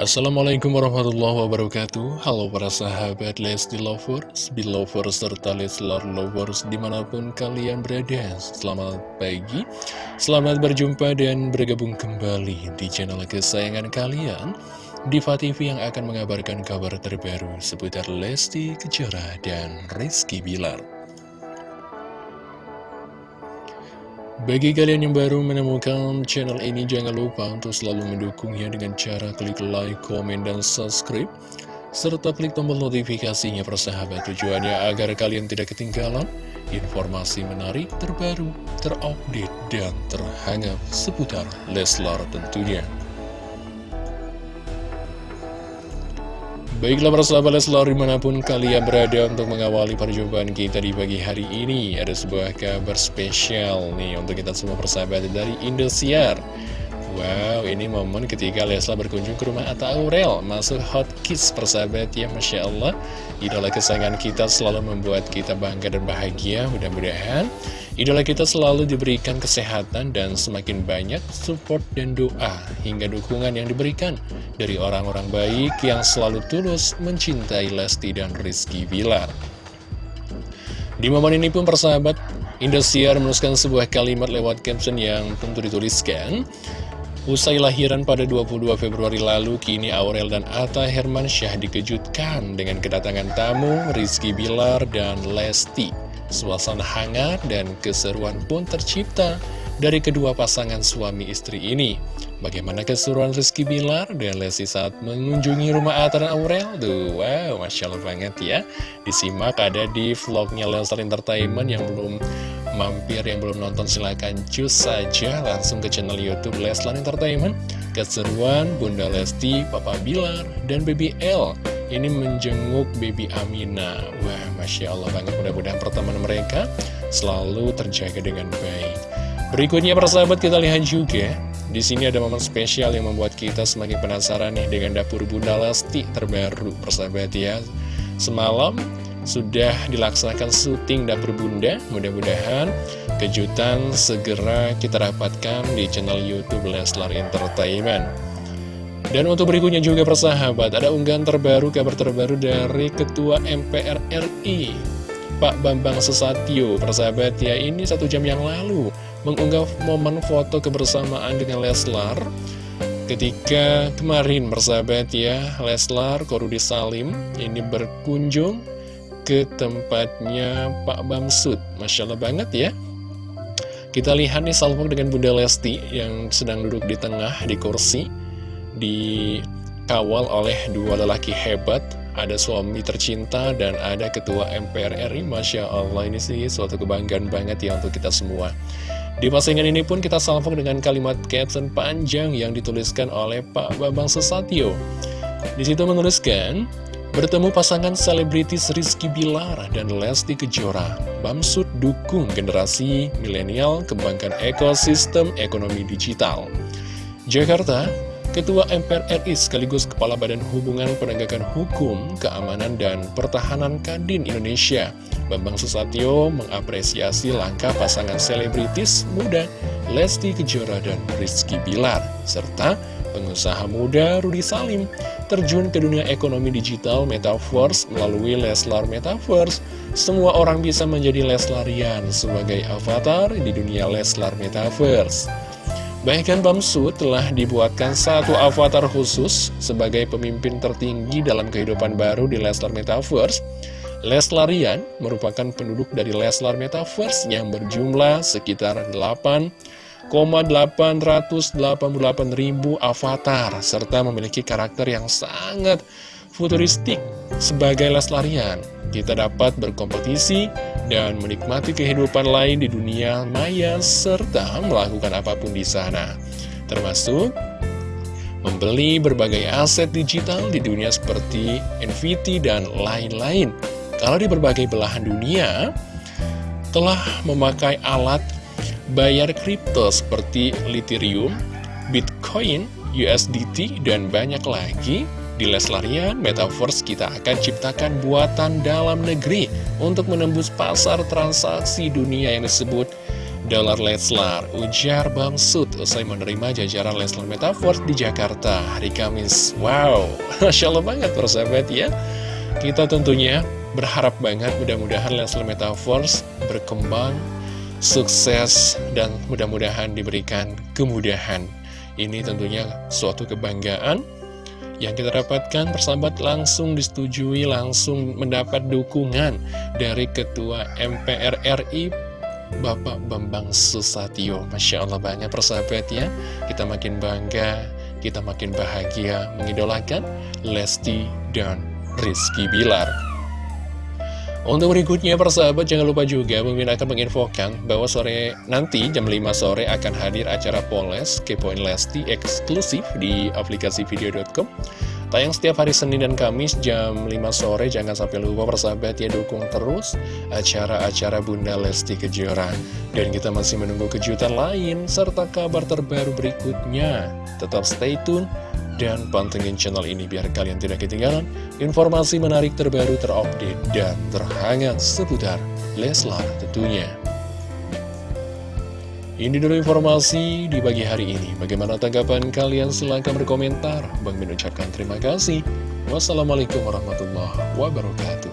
Assalamualaikum warahmatullahi wabarakatuh. Halo para sahabat Lesti Lovers, Belovers, serta Leslar Lovers di mana pun kalian berada. Selamat pagi, selamat berjumpa dan bergabung kembali di channel kesayangan kalian. Diva TV yang akan mengabarkan kabar terbaru seputar Lesti Kejora dan Rizky Bilar Bagi kalian yang baru menemukan channel ini, jangan lupa untuk selalu mendukungnya dengan cara klik like, komen, dan subscribe. Serta klik tombol notifikasinya persahabat tujuannya agar kalian tidak ketinggalan informasi menarik, terbaru, terupdate, dan terhangat seputar Leslar tentunya. Baiklah persahabat Leslar di mana pun kalian berada untuk mengawali perjumpaan kita di pagi hari ini Ada sebuah kabar spesial nih untuk kita semua persahabat dari Indosiar Wow ini momen ketika Leslar berkunjung ke rumah Atta Aurel Masuk hot kiss persahabat ya Masya Allah. Idola kesayangan kita selalu membuat kita bangga dan bahagia Mudah-mudahan. Idola kita selalu diberikan kesehatan dan semakin banyak support dan doa hingga dukungan yang diberikan dari orang-orang baik yang selalu tulus mencintai Lesti dan Rizky Bilar. Di momen ini pun persahabat, Indosiar menuliskan sebuah kalimat lewat caption yang tentu dituliskan Usai lahiran pada 22 Februari lalu, kini Aurel dan Atta Hermansyah dikejutkan dengan kedatangan tamu Rizky Bilar dan Lesti. Suasana hangat dan keseruan pun tercipta dari kedua pasangan suami istri ini. Bagaimana keseruan Rizky Bilar dan Lesti saat mengunjungi rumah Atta dan Aurel? Duh, wow, Masya Allah banget ya. Disimak ada di vlognya Leslar Entertainment yang belum mampir, yang belum nonton silahkan cus saja langsung ke channel Youtube Leslar Entertainment. Keseruan Bunda Lesti, Papa Bilar, dan Baby L ini menjenguk baby Amina. Wah, Masya Allah banget mudah-mudahan pertemuan mereka selalu terjaga dengan baik. Berikutnya persahabat kita lihat juga di sini ada momen spesial yang membuat kita semakin penasaran nih dengan dapur Bunda Lesti terbaru persahabat ya. Semalam sudah dilaksanakan syuting dapur Bunda. Mudah-mudahan kejutan segera kita dapatkan di channel YouTube Leslar Entertainment. Dan untuk berikutnya juga persahabat, ada unggahan terbaru, kabar terbaru dari Ketua MPR RI, Pak Bambang Susatyo. Persahabat ya, ini satu jam yang lalu mengunggah momen foto kebersamaan dengan Leslar. Ketika kemarin persahabat ya, Leslar Korudi Salim ini berkunjung ke tempatnya Pak Bamsud. Masya Allah banget ya. Kita lihat nih salvo dengan Bunda Lesti yang sedang duduk di tengah di kursi dikawal oleh dua lelaki hebat ada suami tercinta dan ada ketua MPR RI Masya Allah ini sih suatu kebanggaan banget ya untuk kita semua di postingan ini pun kita salvok dengan kalimat caption panjang yang dituliskan oleh Pak Bambang Sesatyo di situ menuliskan Bertemu pasangan selebritis Rizky Bilar dan Lesti Kejora Bamsud dukung generasi milenial kembangkan ekosistem ekonomi digital. Jakarta, Ketua MPR RI sekaligus Kepala Badan Hubungan Penegakan Hukum, Keamanan dan Pertahanan Kadin Indonesia, Bambang Susatyo mengapresiasi langkah pasangan selebritis muda Lesti Kejora dan Rizky Bilar, serta pengusaha muda Rudi Salim terjun ke dunia ekonomi digital Metaverse melalui Leslar Metaverse, semua orang bisa menjadi Leslarian sebagai avatar di dunia Leslar Metaverse. Bahkan Bamsu telah dibuatkan satu avatar khusus sebagai pemimpin tertinggi dalam kehidupan baru di Leslar Metaverse. Leslarian merupakan penduduk dari Leslar Metaverse yang berjumlah sekitar 8 888.000 avatar serta memiliki karakter yang sangat futuristik sebagai lestarian. Kita dapat berkompetisi dan menikmati kehidupan lain di dunia maya serta melakukan apa pun di sana. Termasuk membeli berbagai aset digital di dunia seperti NFT dan lain-lain. Kalau di berbagai belahan dunia, telah memakai alat bayar kripto seperti Ethereum, Bitcoin, USDT, dan banyak lagi di Leslarian, Metaverse kita akan ciptakan buatan dalam negeri untuk menembus pasar transaksi dunia yang disebut dolar Leslar. Ujar Bamsud usai menerima jajaran Leslar Metaverse di Jakarta hari Kamis. Wow, Masya Allah banget persahabat ya. Kita tentunya berharap banget mudah-mudahan Leslar Metaverse berkembang sukses dan mudah-mudahan diberikan kemudahan. Ini tentunya suatu kebanggaan yang kita dapatkan persahabat langsung disetujui, langsung mendapat dukungan dari Ketua MPR RI Bapak Bambang Susatyo. Masya Allah banyak persahabat ya, kita makin bangga, kita makin bahagia mengidolakan Lesti dan Rizky Bilar. Untuk berikutnya persahabat jangan lupa juga Mimin akan menginfokan bahwa sore nanti jam 5 sore akan hadir acara Poles Kepoin Lesti eksklusif di aplikasi video.com Tayang setiap hari Senin dan Kamis jam 5 sore. Jangan sampai lupa persahabat ya dukung terus acara-acara Bunda Lesti Kejora. Dan kita masih menunggu kejutan lain serta kabar terbaru berikutnya. Tetap stay tune dan pantengin channel ini biar kalian tidak ketinggalan informasi menarik terbaru terupdate dan terhangat seputar Leslar tentunya. Ini dulu informasi di pagi hari ini. Bagaimana tanggapan kalian? Silahkan berkomentar. Bang Min ucapkan terima kasih. Wassalamualaikum warahmatullahi wabarakatuh.